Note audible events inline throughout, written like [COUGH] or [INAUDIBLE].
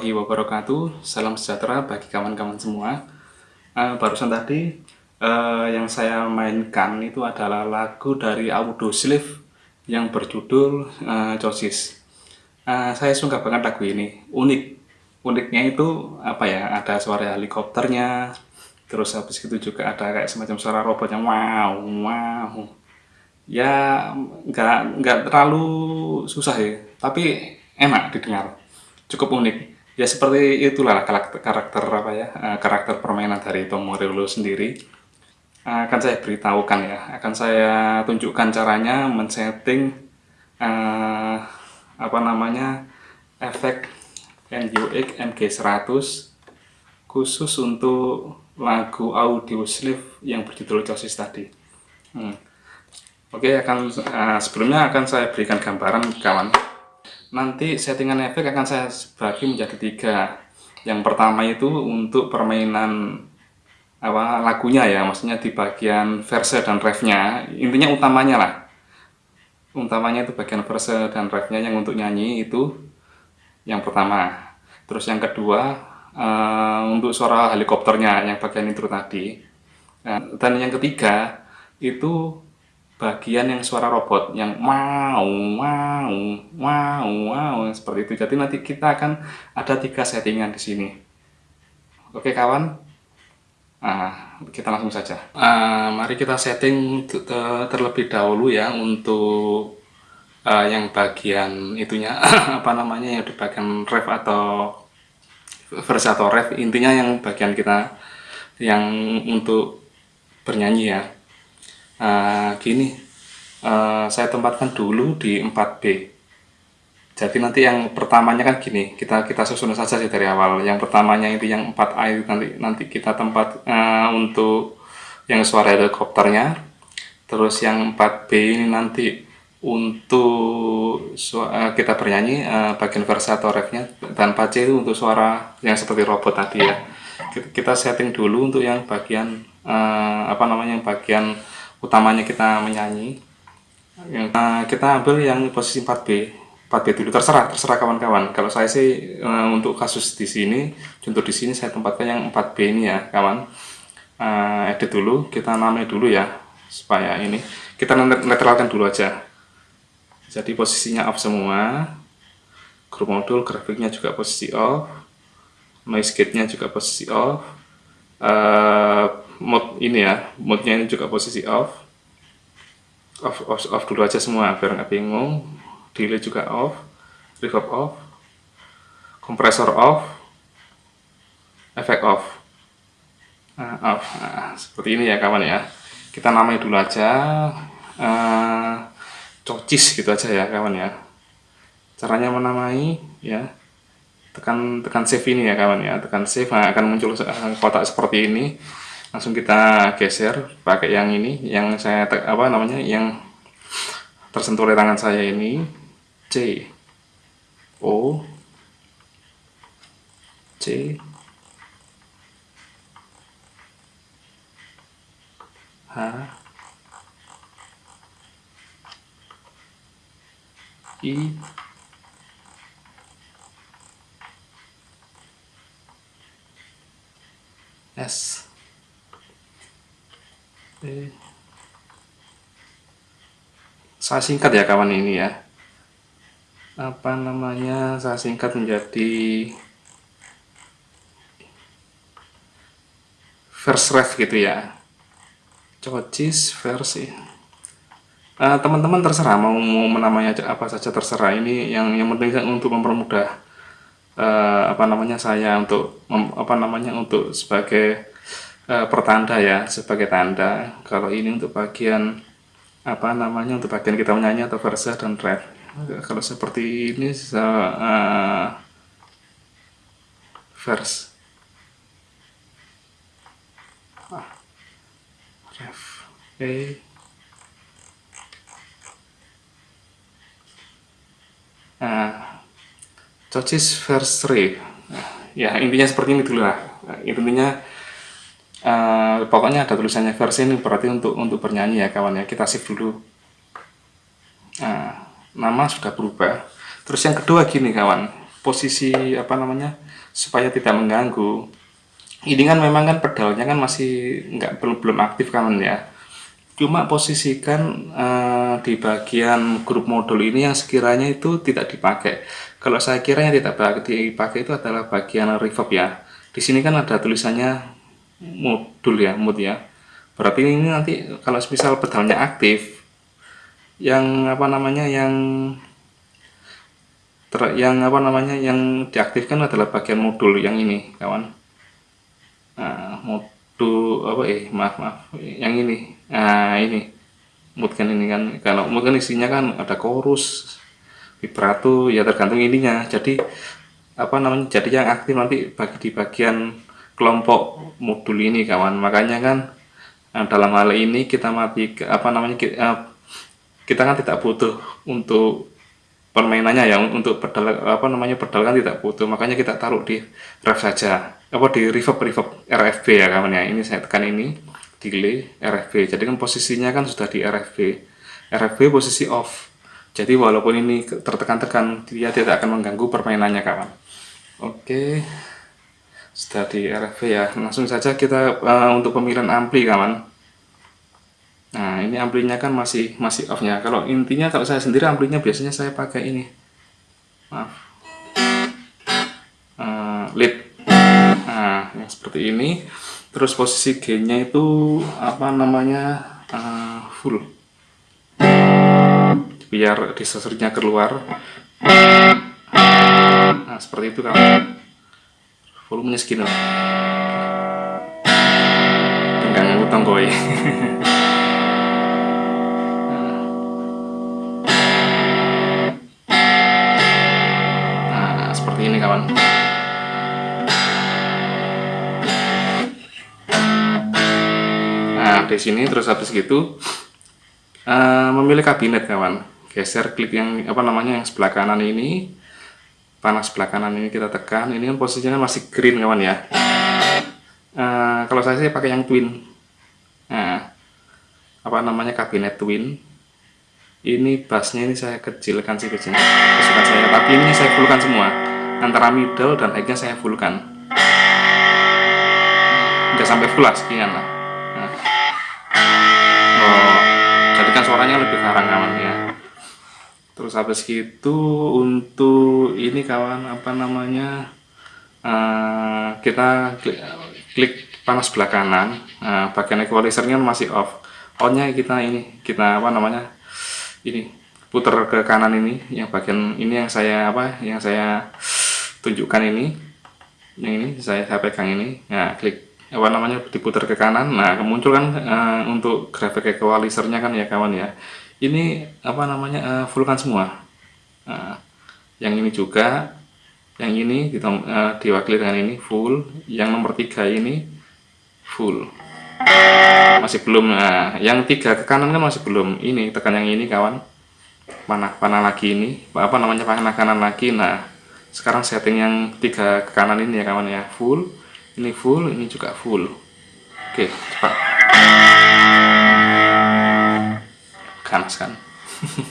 Warahmatullahi wabarakatuh. Salam sejahtera bagi kawan-kawan semua. Uh, Barusan tadi uh, yang saya mainkan itu adalah lagu dari Audioslave yang berjudul uh, uh, Saya suka banget lagu ini, unik. Uniknya itu apa ya, ada suara helikopternya Terus habis itu juga ada kayak semacam suara robotnya. Wow, wow. Ya nggak terlalu susah ya Tapi enak didengar, cukup unik. Ya seperti itulah karakter, karakter apa ya, eh, karakter permainan dari Tom Morello sendiri. Akan saya beritahukan ya, akan saya tunjukkan caranya men-setting uh, apa namanya efek NUX MG100 khusus untuk lagu audio sleeve yang berjudul Chosis tadi. Hmm. Oke, akan uh, sebelumnya akan saya berikan gambaran kawan nanti settingan efek akan saya bagi menjadi tiga. Yang pertama itu untuk permainan apa lagunya ya maksudnya di bagian verse dan refnya. Intinya utamanya lah. Utamanya itu bagian verse dan refnya yang untuk nyanyi itu yang pertama. Terus yang kedua uh, untuk suara helikopternya yang bagian intro tadi. Nah, dan yang ketiga itu bagian yang suara robot yang wow wow wow wow seperti itu. Jadi nanti kita akan ada tiga settingan di sini. Oke kawan? Nah, kita langsung saja. Uh, mari kita setting terlebih dahulu ya untuk uh, yang bagian itunya. [LAUGHS] Apa namanya yang di bagian ref atau versi atau ref. Intinya yang bagian kita yang untuk bernyanyi ya uh, gini uh, saya tempatkan dulu di 4B jadi nanti yang pertamanya kan gini kita kita susun saja sih dari awal. Yang pertamanya itu yang 4A itu nanti nanti kita tempat uh, untuk yang suara helikopternya. Terus yang 4B ini nanti untuk uh, kita bernyanyi uh, bagian versa atau refnya dan 4C itu untuk suara yang seperti robot tadi ya. Kita setting dulu untuk yang bagian uh, apa namanya yang bagian utamanya kita menyanyi. Uh, kita ambil yang posisi 4B 4B dulu. Terserah terserah kawan-kawan. Kalau saya sih uh, untuk kasus di sini contoh di sini saya tempatkan yang 4B ini ya kawan. Uh, edit dulu. Kita namai dulu ya supaya ini. Kita netralkan dulu aja. Jadi posisinya off semua. Group modul grafiknya juga posisi off. Noise gate nya juga posisi off. Uh, mode ini ya mode nya ini juga posisi off. Off, off, off dulu aja semua biar nggak bingung. Delay juga off reverb off kompresor off efek off. Nah, off. Nah, seperti ini ya kawan ya. Kita namai dulu aja uh, cocis gitu aja ya kawan ya. Caranya menamai ya. Tekan tekan save ini ya kawan ya. Tekan save nah, akan muncul kotak seperti ini langsung kita geser pakai yang ini yang saya apa namanya yang tersentuh oleh tangan saya ini. C. O. C. H. I. S Saya singkat ya kawan ini ya. Apa namanya? Saya singkat menjadi verse ref gitu ya. Cocis versi. Eh, teman-teman uh, terserah mau, mau menamanya apa saja terserah ini yang yang penting untuk mempermudah uh, apa namanya saya untuk mem, apa namanya untuk sebagai uh, pertanda ya sebagai tanda kalau ini untuk bagian apa namanya untuk bagian kita menyanyi atau verse dan ref kalau seperti ini uh, verse ah, ref. E nah choices verse 3 ya intinya seperti ini dulu lah. Intinya Uh, pokoknya ada tulisannya versi ini berarti untuk untuk bernyanyi ya kawan ya kita save dulu. Nah, nama sudah berubah. Terus yang kedua gini kawan. Posisi apa namanya supaya tidak mengganggu. Ini kan memang kan pedalnya kan masih nggak belum belum aktif kan ya. Cuma posisikan uh, di bagian grup modul ini yang sekiranya itu tidak dipakai. Kalau saya kira yang tidak dipakai itu adalah bagian reverb ya. Di sini kan ada tulisannya modul ya mood ya. Berarti ini nanti kalau misal pedalnya aktif yang apa namanya yang ter, yang apa namanya yang diaktifkan adalah bagian modul yang ini kawan. Nah, modul apa eh maaf maaf yang ini. Nah ini. Mood kan ini kan kalau mood kan isinya kan ada chorus vibrato ya tergantung ininya. Jadi apa namanya jadi yang aktif nanti bagi di bagian kelompok modul ini kawan. Makanya kan Nah, dalam hal ini kita mati apa namanya kita, eh, kita kan tidak butuh untuk permainannya ya untuk pedal apa namanya pedal kan tidak butuh. Makanya kita taruh di ref saja. Apa di reverb reverb RFB ya kawan ya. Ini saya tekan ini delay RFB jadi kan posisinya kan sudah di RFB RFB posisi off. Jadi walaupun ini tertekan-tekan dia tidak akan mengganggu permainannya kawan. Oke. sudah di RFB ya. Langsung saja kita uh, untuk pemilihan ampli kawan. Nah ini amplinya kan masih masih off nya kalau intinya kalau saya sendiri amplinya biasanya saya pakai ini. Maaf. Uh, lead nah yang seperti ini. Terus posisi G nya itu apa namanya uh, full. Biar disordernya keluar. Nah seperti itu kawan volumenya segini lah enggak ngutang gue [LAUGHS] nah seperti ini kawan. Nah di sini terus habis gitu uh, memilih kabinet kawan. Geser klik yang apa namanya yang sebelah kanan ini panas sebelah kanan ini kita tekan. Ini kan posisinya masih green kawan ya. Uh, kalau saya sih pakai yang twin. Nah apa namanya kabinet twin. Ini bassnya ini saya kecilkan sih kecil kesukaan saya tapi ini saya fullkan semua. Antara middle dan high nya saya fullkan. Udah sampai full lah sekian lah. Nah. oh jadi kan suaranya lebih karang kawan ya terus habis itu untuk ini kawan apa namanya uh, kita klik, klik panas sebelah kanan. Uh, bagian equalizernya masih off. Onnya kita ini kita apa namanya ini putar ke kanan ini. Yang bagian ini yang saya apa yang saya tunjukkan ini. Yang ini saya, saya pegang ini. Nah klik apa namanya diputar ke kanan. Nah muncul kan uh, untuk grafik equalizernya kan ya kawan ya ini apa namanya uh, fullkan semua. Uh, yang ini juga yang ini kita uh, diwakili dengan ini full. Yang nomor tiga ini full. Masih belum nah yang tiga ke kanan kan masih belum. Ini tekan yang ini kawan. Panah panah lagi ini. Apa namanya panah kanan lagi. Nah sekarang setting yang tiga ke kanan ini ya kawan ya. Full. Ini full ini juga full. Oke cepat panas kan?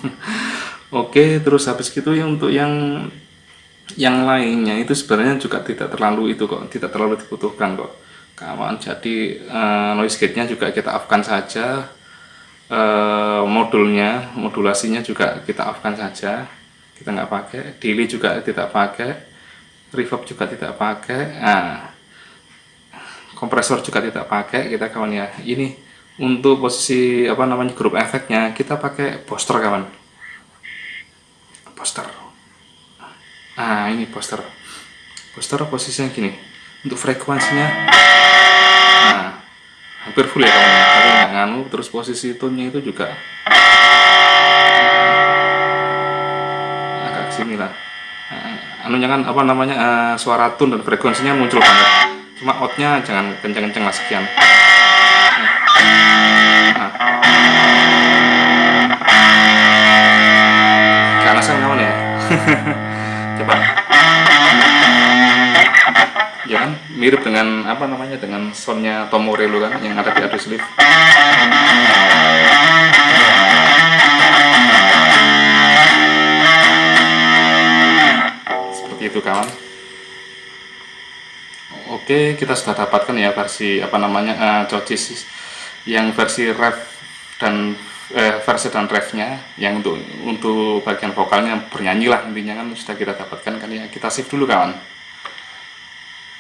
[LAUGHS] Oke terus habis gitu ya untuk yang yang lainnya itu sebenarnya juga tidak terlalu itu kok tidak terlalu dibutuhkan kok. Kawan jadi uh, noise gate nya juga kita off kan saja uh, modulnya modulasinya juga kita off kan saja kita nggak pakai delay juga tidak pakai reverb juga tidak pakai nah, kompresor juga tidak pakai kita kawan ya. Ini untuk posisi apa namanya grup efeknya kita pakai poster kawan. Poster. Nah ini poster. Poster posisinya gini. Untuk frekuensinya. Nah hampir full ya kawan. Tapi nggak nganu terus posisi tone itu juga. Agak sini lah. Nah, anunya kan apa namanya uh, suara tone dan frekuensinya muncul banget. Cuma outnya jangan kenceng-kenceng lah sekian. Kanasan Coba. Ya kan mirip dengan apa namanya dengan soundnya Tom Morello kan yang ada di Address Live. Seperti itu kawan oke kita sudah dapatkan ya versi apa namanya uh, yang versi ref dan eh, versi dan refnya yang untuk untuk bagian vokalnya bernyanyi lah intinya kan sudah kita dapatkan kan. Ya kita save dulu kawan.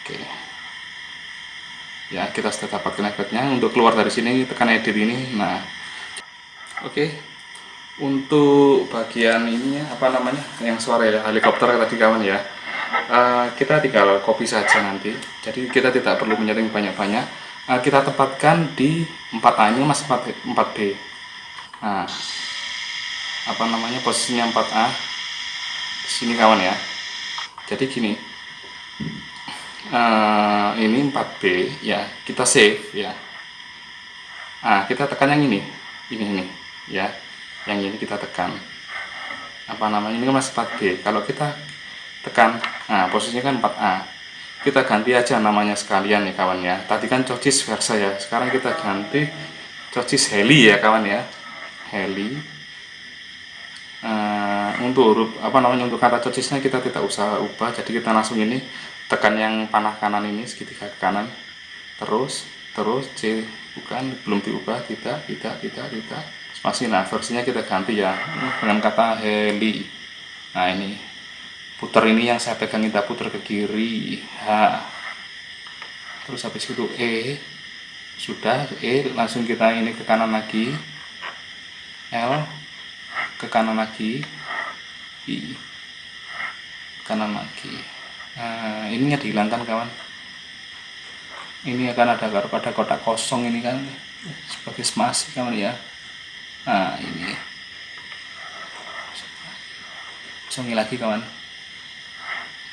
Oke. Ya kita sudah dapatkan efeknya. Untuk keluar dari sini tekan edit ini. Nah. Oke. Untuk bagian ininya apa namanya yang suara ya helikopter tadi kawan ya. Uh, kita tinggal copy saja nanti. Jadi kita tidak perlu menyeting banyak-banyak. Uh, kita tempatkan di 4A ini mas 4, 4B nah apa namanya posisinya 4A di sini kawan ya. Jadi gini uh, ini 4B ya kita save ya. Nah kita tekan yang ini ini ini ya. Yang ini kita tekan. Apa namanya ini kan masih 4B kalau kita tekan nah posisinya kan 4A kita ganti aja namanya sekalian nih kawan ya. Tadi kan cocis versa ya. Sekarang kita ganti cocis heli ya kawan ya heli. Uh, untuk huruf apa namanya untuk kata cocisnya kita tidak usah ubah. Jadi kita langsung ini tekan yang panah kanan ini segitiga ke kanan. Terus terus C bukan belum diubah. Tidak tidak tidak tidak. Masih nah versinya kita ganti ya. Dengan kata heli. Nah ini. Putar ini yang saya pegang kita putar ke kiri. H. Terus habis itu E. Sudah E langsung kita ini ke kanan lagi L ke kanan lagi. I kanan lagi. Nah ininya dihilangkan kawan. Ini akan ada ada kotak kosong ini kan sebagai spasi kawan ya. Nah ini. Kosongi lagi kawan.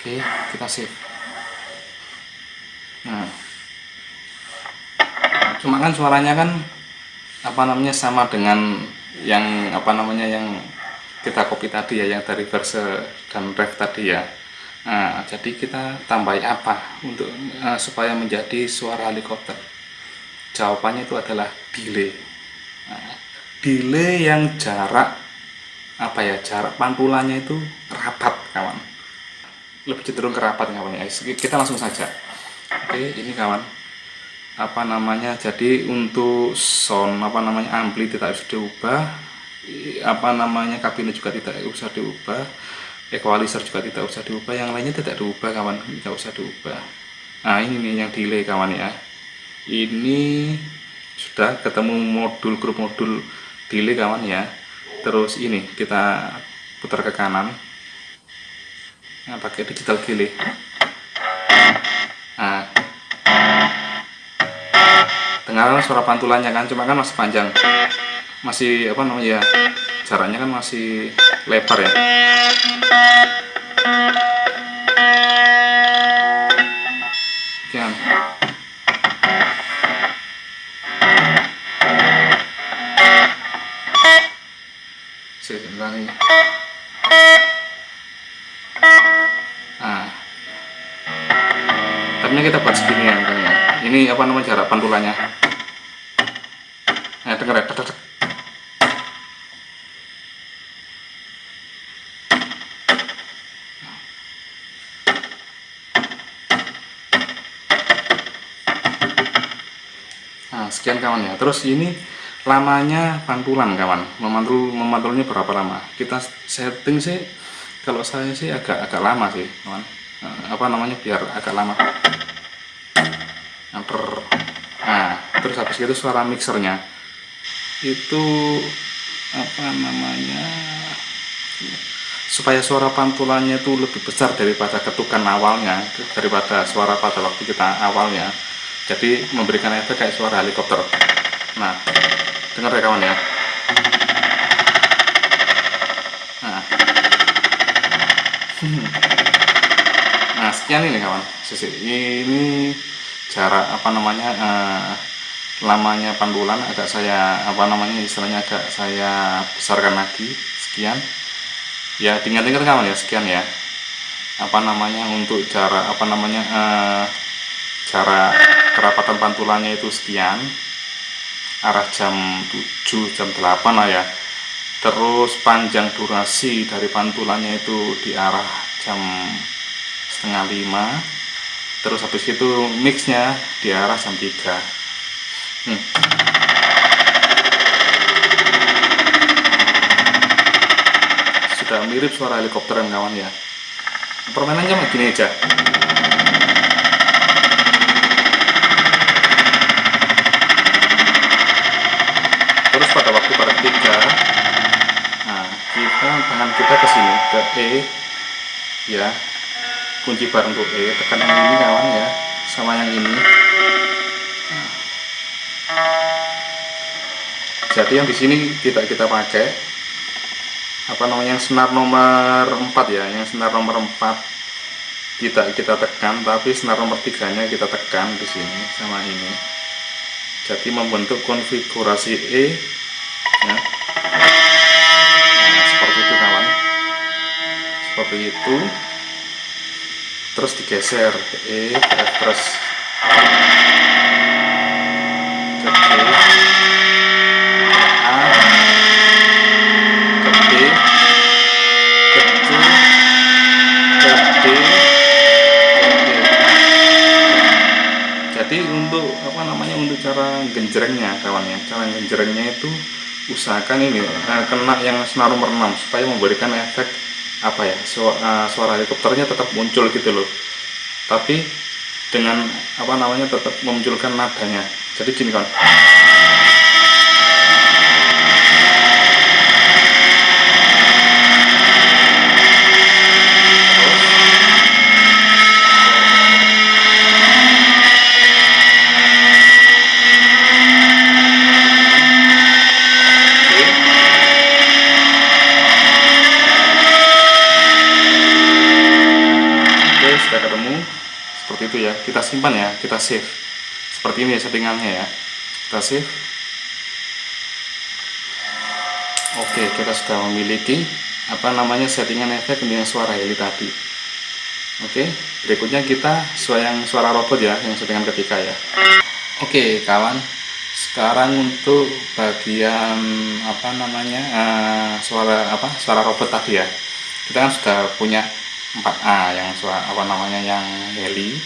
Oke kita save. Nah. Cuma kan suaranya kan apa namanya sama dengan yang apa namanya yang kita copy tadi ya yang dari verse dan ref tadi ya. Nah, jadi kita tambahin apa untuk uh, supaya menjadi suara helikopter? Jawabannya itu adalah delay. Nah, delay yang jarak apa ya jarak pantulannya itu rapat kawan. Lebih cenderung ke rapat kawan ya. Kita langsung saja. Oke ini kawan apa namanya jadi untuk sound apa namanya ampli tidak usah diubah apa namanya kabinnya juga tidak usah diubah equalizer juga tidak usah diubah yang lainnya tidak diubah kawan tidak usah diubah. Nah ini nih yang delay kawan ya. Ini sudah ketemu modul grup modul delay kawan ya. Terus ini kita putar ke kanan. Nah pakai digital delay dengarkan suara pantulannya kan cuma kan masih panjang. Masih apa namanya ya jaraknya kan masih lebar ya. Sebentar nih nah. Tapi kita buat segini ya. Misalnya ini apa namanya jarak pantulannya nah denger ya nah sekian kawan ya terus ini lamanya pantulan kawan. Memantul memantulnya berapa lama? Kita setting sih kalau saya sih agak agak lama sih kawan. Nah, apa namanya? Biar agak lama. Nah terus habis itu suara mixernya. Itu apa namanya? Supaya suara pantulannya itu lebih besar daripada ketukan awalnya daripada suara pada waktu kita awalnya. Jadi memberikan efek kayak suara helikopter nah dengar ya kawan ya. Nah, [LAUGHS] nah sekian ini kawan. Sisi ini jarak apa namanya eh, lamanya pantulan agak saya apa namanya istilahnya agak saya besarkan lagi. Sekian. Ya tinggal-tinggal kawan ya sekian ya. Apa namanya untuk jarak apa namanya eh, jarak kerapatan pantulannya itu sekian arah jam 7 jam 8 lah ya. Terus panjang durasi dari pantulannya itu di arah jam setengah lima. Terus habis itu mixnya di arah jam 3 hmm. sudah mirip suara helikopteran kawan ya. Permainannya begini aja terus pada waktu pada tiga nah kita tangan kita ke sini ke E ya. Kunci bar untuk E tekan yang ini kawan ya sama yang ini. Jadi yang di sini kita kita pakai apa namanya yang senar nomor 4 ya yang senar nomor 4 kita kita tekan tapi senar nomor tiganya kita tekan di sini sama ini. Jadi membentuk konfigurasi E seperti itu terus digeser ke E F terus ke G ke A ke B ke C ke D ke E jadi untuk apa namanya untuk cara genjrengnya kawan ya cara genjrengnya itu usahakan ini eh, kena yang senar nomor 6 supaya memberikan efek apa ya suara, suara helikopternya tetap muncul gitu loh. Tapi dengan apa namanya tetap memunculkan nadanya. Jadi gini kan itu ya. Kita simpan ya kita save. Seperti ini ya settingannya ya. Kita save. Oke kita sudah memiliki apa namanya settingan efek dengan suara heli tadi. Oke berikutnya kita yang suara robot ya yang settingan ketiga ya. Oke kawan. Sekarang untuk bagian apa namanya uh, suara apa suara robot tadi ya. Kita kan sudah punya 4A yang suara apa namanya yang heli.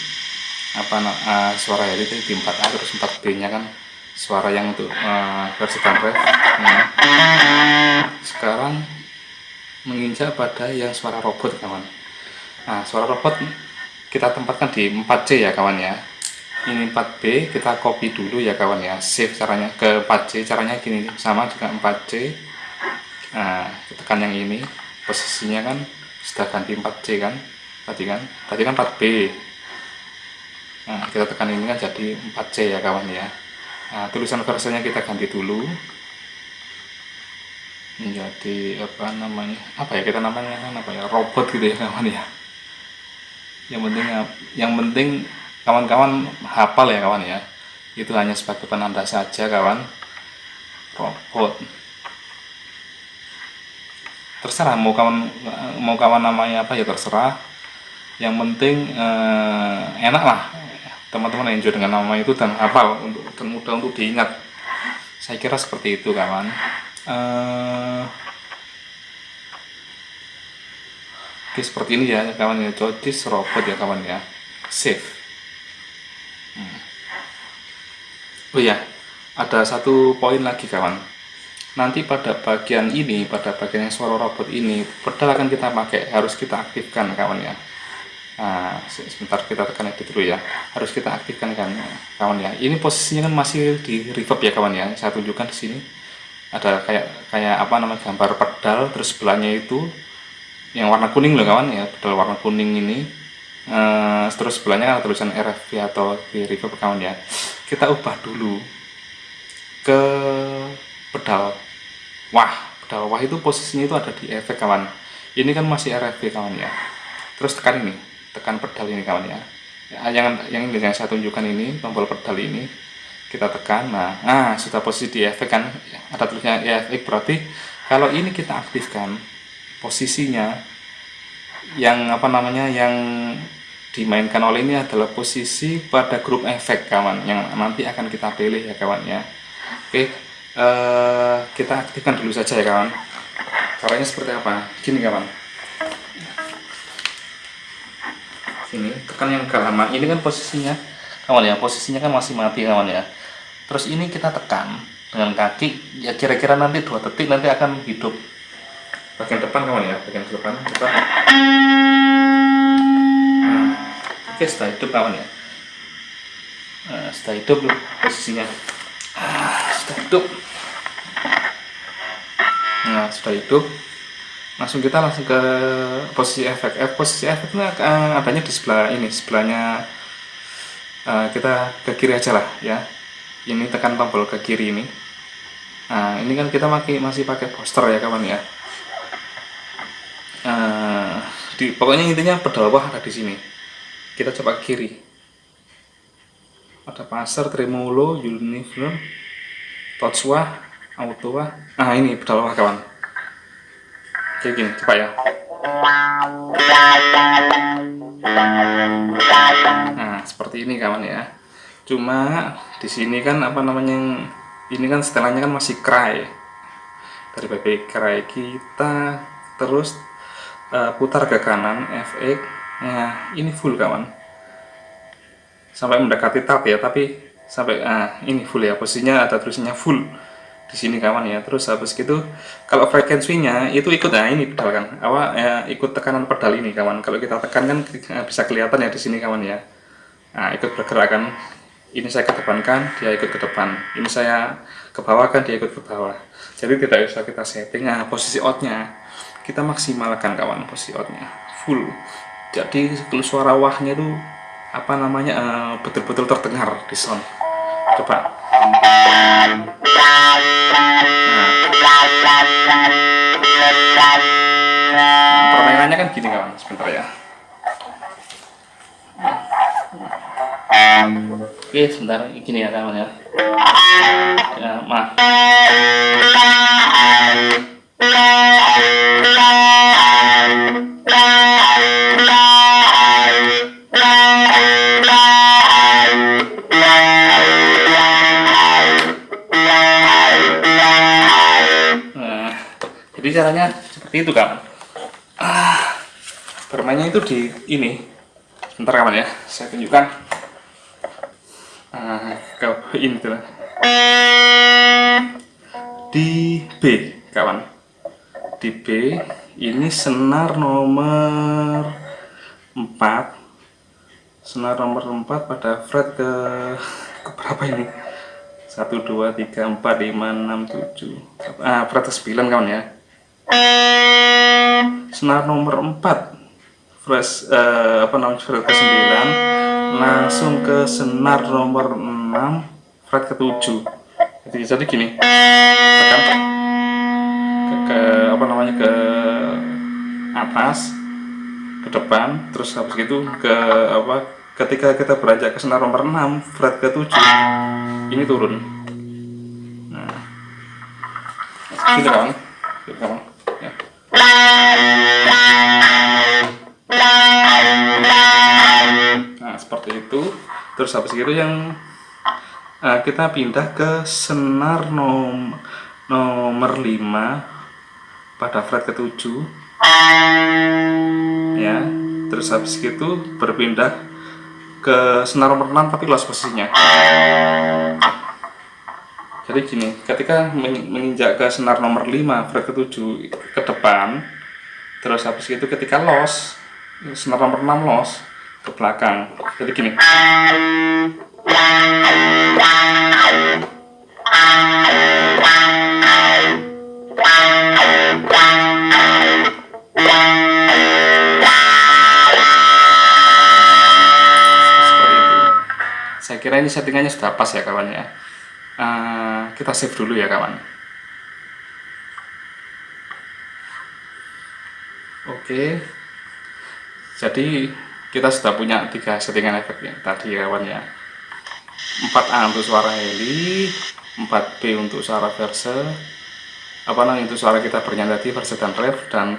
Apa uh, suara heli itu di 4A terus 4B nya kan suara yang untuk uh, versi ref nah, sekarang menginjak pada yang suara robot kawan. Nah suara robot kita tempatkan di 4C ya kawan ya. Ini 4B kita copy dulu ya kawan ya. Save caranya ke 4C caranya gini sama juga 4C nah tekan yang ini posisinya kan sudah ganti 4C kan? Tadi kan? Tadi kan 4B nah, kita tekan ini kan jadi 4C ya kawan ya. Nah, tulisan versinya kita ganti dulu. Menjadi apa namanya? Apa ya kita namanya? Kan apa ya? Robot gitu ya kawan ya. Yang penting yang penting kawan-kawan hafal ya kawan ya. Itu hanya sebagai penanda saja kawan. Robot terserah mau kawan mau kawan namanya apa ya terserah. Yang penting eh, enak lah. Teman-teman enjoy dengan nama itu dan hafal untuk dan mudah untuk diingat. Saya kira seperti itu kawan. Uh, oke seperti ini ya kawan ya. Jotis robot ya kawan ya. Save. Hmm. oh ya ada satu poin lagi kawan nanti pada bagian ini pada bagian yang suara robot ini pedal akan kita pakai harus kita aktifkan kawan ya Nah, sebentar kita tekan edit dulu ya. Harus kita aktifkan kan kawan ya. Ini posisinya kan masih di reverb ya kawan ya. Saya tunjukkan di sini. Ada kayak kayak apa namanya gambar pedal terus sebelahnya itu yang warna kuning loh kawan ya, pedal warna kuning ini. Uh, terus sebelahnya ada tulisan RFP atau di reverb kawan ya. Kita ubah dulu ke pedal wah, pedal wah itu posisinya itu ada di efek kawan. Ini kan masih RFP kawan ya. Terus tekan ini tekan pedal ini kawan ya, ya yang yang yang saya tunjukkan ini tombol pedal ini kita tekan. Nah, nah sudah posisi di efek kan? Ada tulisnya efek berarti kalau ini kita aktifkan posisinya yang apa namanya yang dimainkan oleh ini adalah posisi pada grup efek kawan yang nanti akan kita pilih ya kawan ya. Oke eh, kita aktifkan dulu saja ya kawan. Caranya seperti apa? Gini kawan. Ini tekan yang agak lama. Ini kan posisinya kawan ya posisinya kan masih mati kawan ya. Terus ini kita tekan dengan kaki ya kira-kira nanti dua detik nanti akan hidup. Bagian depan kawan ya bagian depan coba nah, oke setelah hidup kawan ya. Nah, setelah hidup posisinya hidup nah sudah hidup langsung kita langsung ke posisi efek. Eh, posisi efeknya uh, adanya di sebelah ini sebelahnya uh, kita ke kiri aja lah ya. Ini tekan tombol ke kiri ini. Nah ini kan kita masih masih pakai poster ya kawan ya. Uh, di pokoknya intinya pedal bawah ada di sini. Kita coba kiri. Ada pasar tremolo uniform wah auto wah ah ini pedal bawah kawan kayak gini coba ya. Nah seperti ini kawan ya. Cuma di sini kan apa namanya ini kan setelannya kan masih cry dari BB cry kita terus uh, putar ke kanan FX nah ini full kawan. Sampai mendekati tab ya tapi sampai ah ini full ya posisinya ada tulisannya full di sini kawan ya. Terus habis gitu kalau frekuensinya itu ikut nah ini pedal kan. Apa ya, ikut tekanan pedal ini kawan. Kalau kita tekan kan bisa kelihatan ya di sini kawan ya. Nah ikut bergerakan ini saya kedepankan dia ikut ke depan. Ini saya ke bawah kan dia ikut ke bawah. Jadi tidak usah kita setting nah posisi outnya. Kita maksimalkan kawan posisi outnya. Full. Jadi kalau suara wahnya itu apa namanya eh, betul-betul uh, terdengar di sound. Coba. Permainannya kan gini kawan. Sebentar ya. Oke sebentar. Gini ya kawan ya. Ya maaf caranya seperti itu kawan ah, bermainnya itu di ini. Sebentar kawan ya. Saya tunjukkan. Ah, ke ini tuh di B kawan. Di B ini senar nomor 4 senar nomor 4 pada fret ke, ke berapa ini? 1 2 3 4 5 6 7 ah fret ke 9 kawan ya senar nomor 4 fresh uh, apa namanya fret ke 9 langsung ke senar nomor 6 fret ke 7 jadi, jadi gini. Tekan ke, ke apa namanya ke atas ke depan terus habis itu ke apa ketika kita beranjak ke senar nomor 6 fret ke 7 ini turun. Nah. Gitu kan? Gitu kan Nah, seperti itu. Terus habis itu yang uh, kita pindah ke senar nom nomor 5 pada fret ke-7. Ya. Terus habis itu berpindah ke senar nomor 6 tapi loss posisinya jadi gini ketika menginjak ke senar nomor 5 fret ke 7 ke depan terus habis itu ketika los senar nomor 6 los ke belakang. Jadi gini. Saya kira ini settingannya sudah pas ya kawan ya. Uh, kita save dulu ya kawan. Oke. Jadi kita sudah punya tiga settingan efek ya tadi ya kawan ya. 4A untuk suara heli 4B untuk suara verse apa namanya itu suara kita bernyanyi tadi verse dan rev dan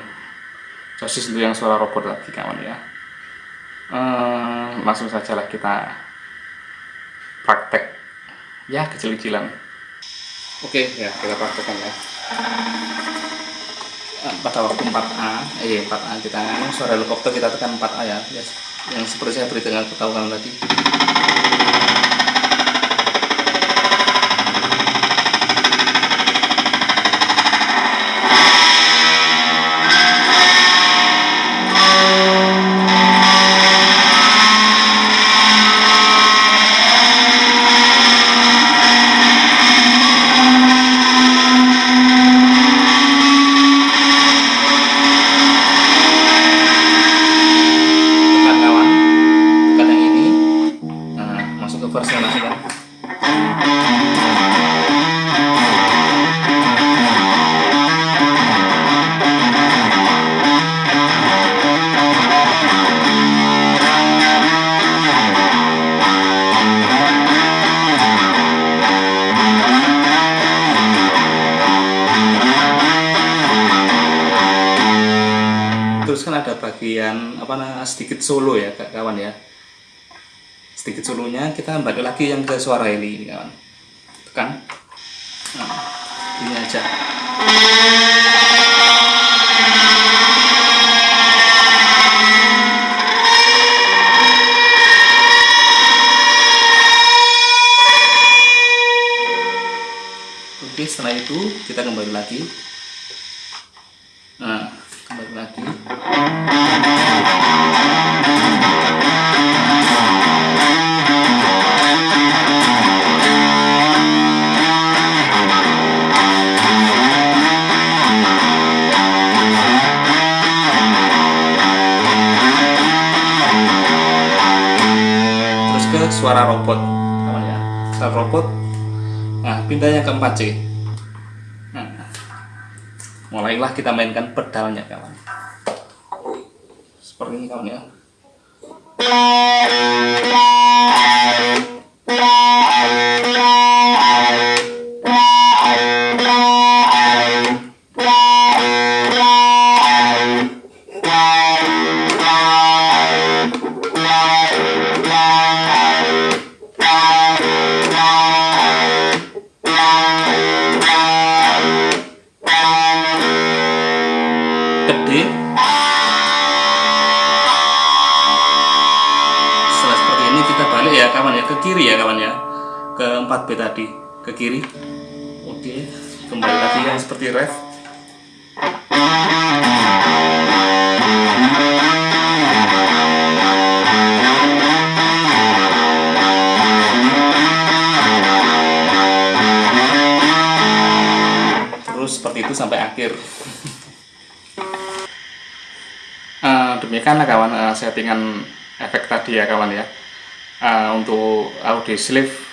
sosis untuk yang suara robot tadi kawan ya. Ehm, langsung saja lah kita praktek. Ya kecil-kecilan oke ya kita praktekkan ya. Pada waktu 4A eh 4A kita. Suara helikopter kita tekan 4A ya. Yang seperti saya beritahu ketahuan tadi terus kan ada bagian apa sedikit solo ya kawan ya. Sedikit solonya kita balik lagi yang ke suara ini kawan. Tekan. Nah, ini aja. Oke, setelah itu kita kembali lagi. Robot. Nah, pindahnya ke 4C. Nah, mulailah kita mainkan pedalnya, kawan. Seperti ini, kawan ya. gede 4B tadi ke kiri. Oke kembali lagi yang seperti ref. Terus seperti itu sampai akhir. [LAUGHS] Uh, demikianlah kawan uh, settingan efek tadi ya kawan ya. Uh, untuk audio sleeve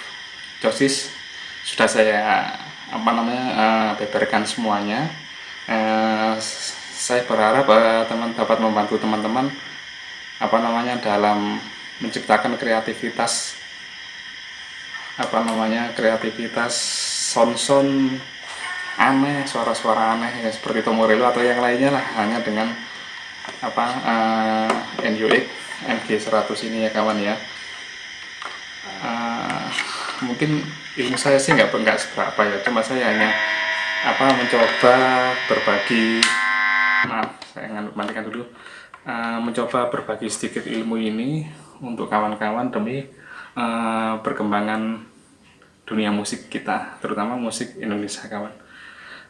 dosis. Sudah saya apa namanya uh, beberkan semuanya. Uh, saya berharap uh, teman dapat membantu teman-teman apa namanya dalam menciptakan kreativitas apa namanya kreativitas sound-sound aneh suara-suara aneh ya, seperti Tomorello atau yang lainnya lah hanya dengan apa uh, NUX MG100 ini ya kawan ya. Uh, mungkin ilmu saya sih nggak nggak seberapa ya. Cuma saya hanya apa mencoba berbagi. Maaf saya matikan dulu. Uh, mencoba berbagi sedikit ilmu ini untuk kawan-kawan demi uh, perkembangan dunia musik kita terutama musik Indonesia kawan.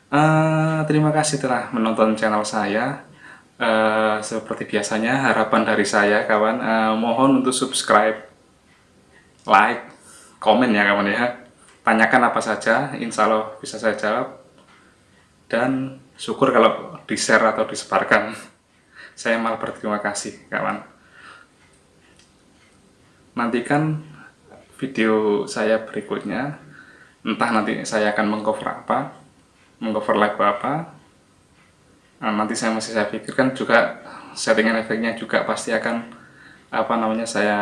Uh, terima kasih telah menonton channel saya. Uh, seperti biasanya harapan dari saya kawan uh, mohon untuk subscribe like komen ya kawan ya. Tanyakan apa saja insya Allah bisa saya jawab. Dan syukur kalau di share atau disebarkan. [LAUGHS] Saya malah berterima kasih kawan. Nantikan video saya berikutnya. Entah nanti saya akan mengcover apa mengcover lagu apa. Nah, nanti saya masih saya pikirkan juga settingan efeknya juga pasti akan apa namanya saya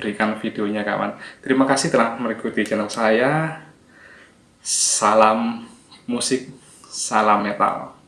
berikan videonya kawan. Terima kasih telah mengikuti channel saya. Salam musik salam metal